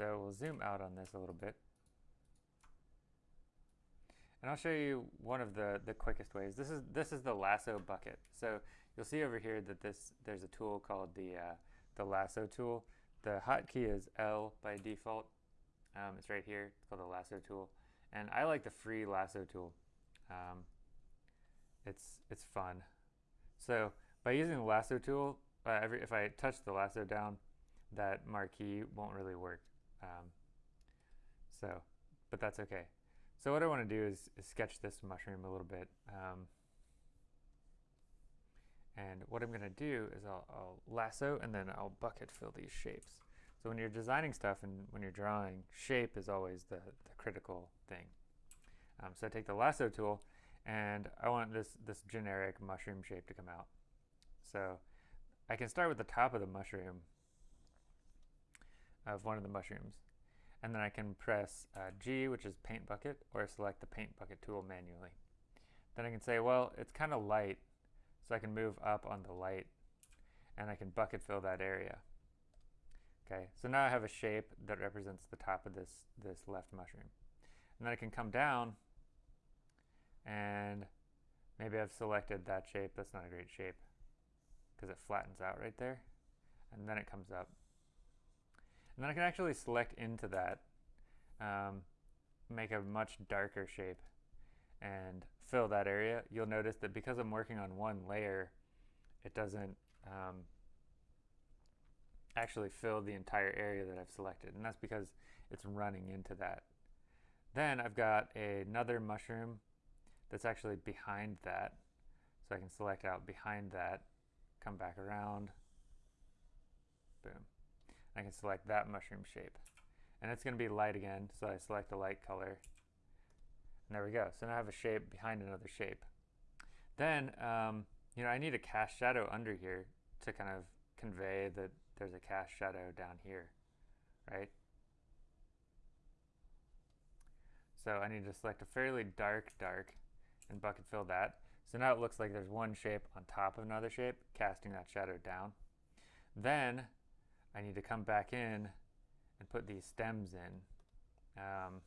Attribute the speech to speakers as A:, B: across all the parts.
A: So we'll zoom out on this a little bit. And I'll show you one of the, the quickest ways. This is, this is the lasso bucket. So you'll see over here that this there's a tool called the, uh, the lasso tool. The hotkey is L by default. Um, it's right here. It's called the lasso tool. And I like the free lasso tool. Um, it's, it's fun. So by using the lasso tool, uh, every, if I touch the lasso down, that marquee won't really work. Um, so, but that's okay. So what I want to do is, is, sketch this mushroom a little bit. Um, and what I'm going to do is I'll, I'll, lasso and then I'll bucket fill these shapes. So when you're designing stuff and when you're drawing, shape is always the, the critical thing. Um, so I take the lasso tool and I want this, this generic mushroom shape to come out. So I can start with the top of the mushroom, of one of the mushrooms, and then I can press uh, G, which is paint bucket, or select the paint bucket tool manually. Then I can say, well, it's kind of light, so I can move up on the light, and I can bucket fill that area. Okay, so now I have a shape that represents the top of this, this left mushroom. And then I can come down and maybe I've selected that shape. That's not a great shape because it flattens out right there. And then it comes up. And then I can actually select into that, um, make a much darker shape and fill that area. You'll notice that because I'm working on one layer, it doesn't um, actually fill the entire area that I've selected. And that's because it's running into that. Then I've got another mushroom that's actually behind that. So I can select out behind that, come back around, boom. I can select that mushroom shape. And it's going to be light again, so I select a light color. And there we go. So now I have a shape behind another shape. Then, um, you know, I need a cast shadow under here to kind of convey that there's a cast shadow down here, right? So I need to select a fairly dark, dark, and bucket fill that. So now it looks like there's one shape on top of another shape, casting that shadow down. Then I need to come back in and put these stems in um,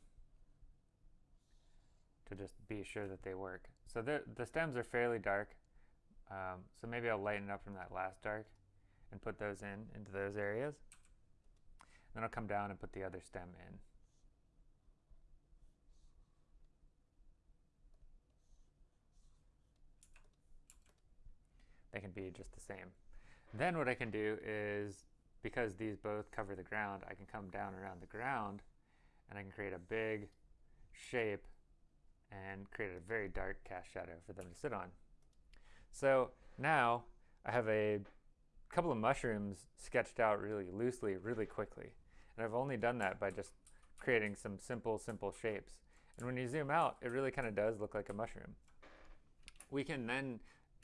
A: to just be sure that they work. So the stems are fairly dark, um, so maybe I'll lighten up from that last dark and put those in into those areas. Then I'll come down and put the other stem in. they can be just the same. Then what I can do is, because these both cover the ground, I can come down around the ground and I can create a big shape and create a very dark cast shadow for them to sit on. So now I have a couple of mushrooms sketched out really loosely, really quickly. And I've only done that by just creating some simple, simple shapes. And when you zoom out, it really kind of does look like a mushroom. We can then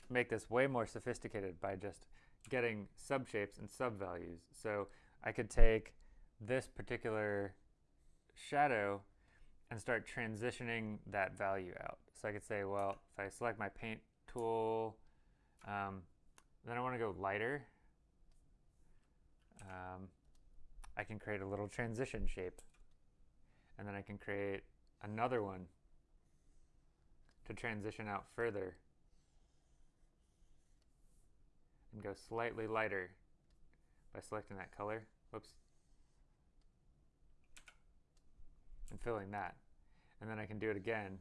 A: make this way more sophisticated by just getting subshapes and subvalues. So I could take this particular shadow and start transitioning that value out. So I could say, well, if I select my paint tool, um, then I want to go lighter. Um, I can create a little transition shape. And then I can create another one to transition out further and go slightly lighter by selecting that color. Whoops. And filling that. And then I can do it again.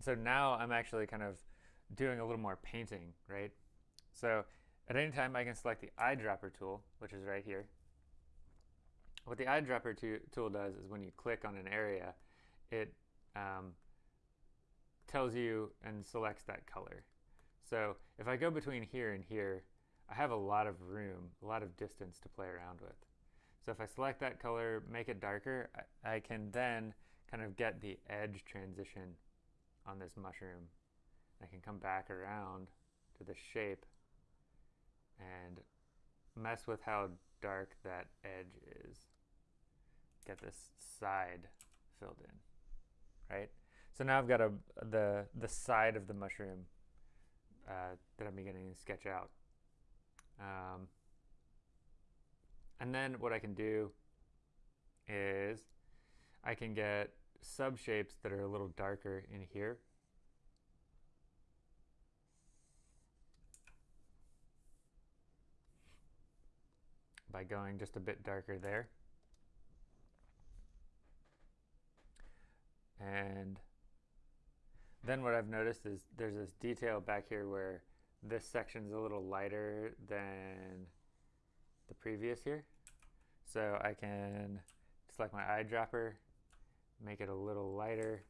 A: So now I'm actually kind of doing a little more painting, right? So at any time I can select the eyedropper tool, which is right here. What the eyedropper tool does is when you click on an area, it um, tells you and selects that color. So if I go between here and here, I have a lot of room, a lot of distance to play around with. So if I select that color, make it darker, I, I can then kind of get the edge transition on this mushroom. I can come back around to the shape and mess with how dark that edge is. Get this side filled in right? So now I've got a, the, the side of the mushroom uh, that I'm beginning to sketch out. Um, and then what I can do is I can get subshapes that are a little darker in here. by going just a bit darker there. And then what I've noticed is there's this detail back here where this section's a little lighter than the previous here. So I can select my eyedropper, make it a little lighter,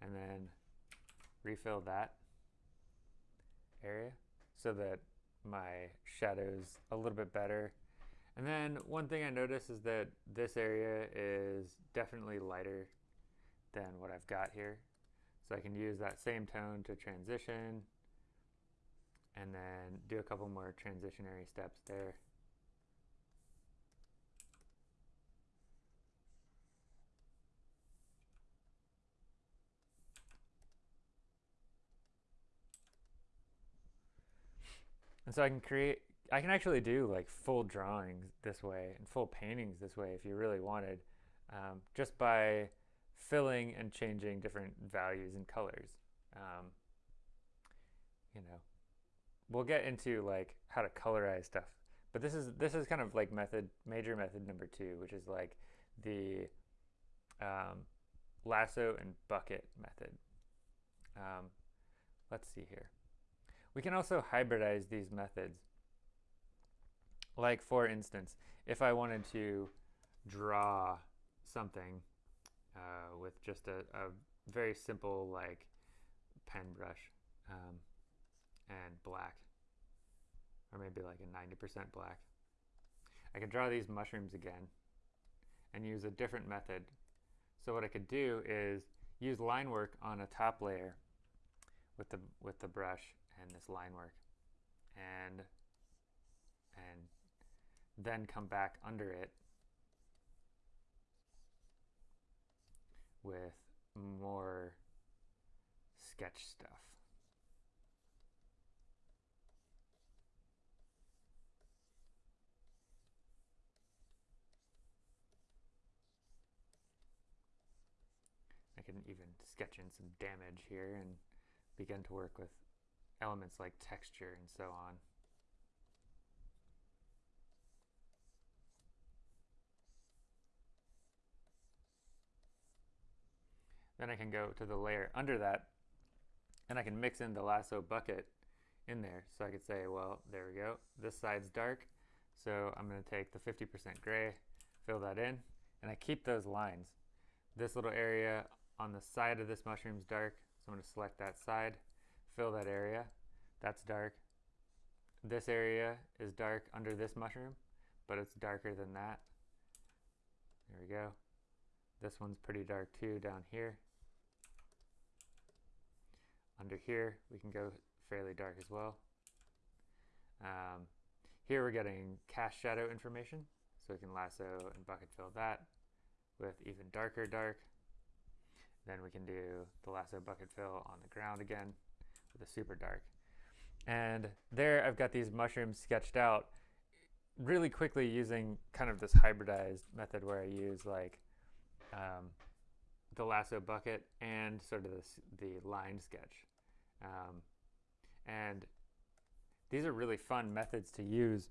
A: and then refill that area so that my shadow's a little bit better. And then one thing I noticed is that this area is definitely lighter than what I've got here. So I can use that same tone to transition and then do a couple more transitionary steps there. And so I can create, I can actually do like full drawings this way and full paintings this way if you really wanted, um, just by filling and changing different values and colors. Um, you know, we'll get into like how to colorize stuff, but this is this is kind of like method major method number two, which is like the um, lasso and bucket method. Um, let's see here. We can also hybridize these methods. Like for instance, if I wanted to draw something uh, with just a, a, very simple like pen brush um, and black, or maybe like a 90% black. I can draw these mushrooms again and use a different method. So what I could do is use line work on a top layer with the with the brush and this line work and and then come back under it with more sketch stuff. I can even sketch in some damage here and begin to work with elements like texture and so on. Then I can go to the layer under that and I can mix in the lasso bucket in there. So I could say, well, there we go. This side's dark. So I'm going to take the 50% gray, fill that in, and I keep those lines. This little area on the side of this mushroom is dark, so I'm going to select that side fill that area. That's dark. This area is dark under this mushroom, but it's darker than that. There we go. This one's pretty dark too down here. Under here, we can go fairly dark as well. Um, here we're getting cast shadow information, so we can lasso and bucket fill that with even darker dark. Then we can do the lasso bucket fill on the ground again with a super dark. And there I've got these mushrooms sketched out really quickly using kind of this hybridized method where I use like um, the lasso bucket and sort of this, the line sketch. Um, and these are really fun methods to use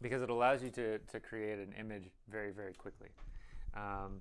A: because it allows you to, to create an image very, very quickly. Um,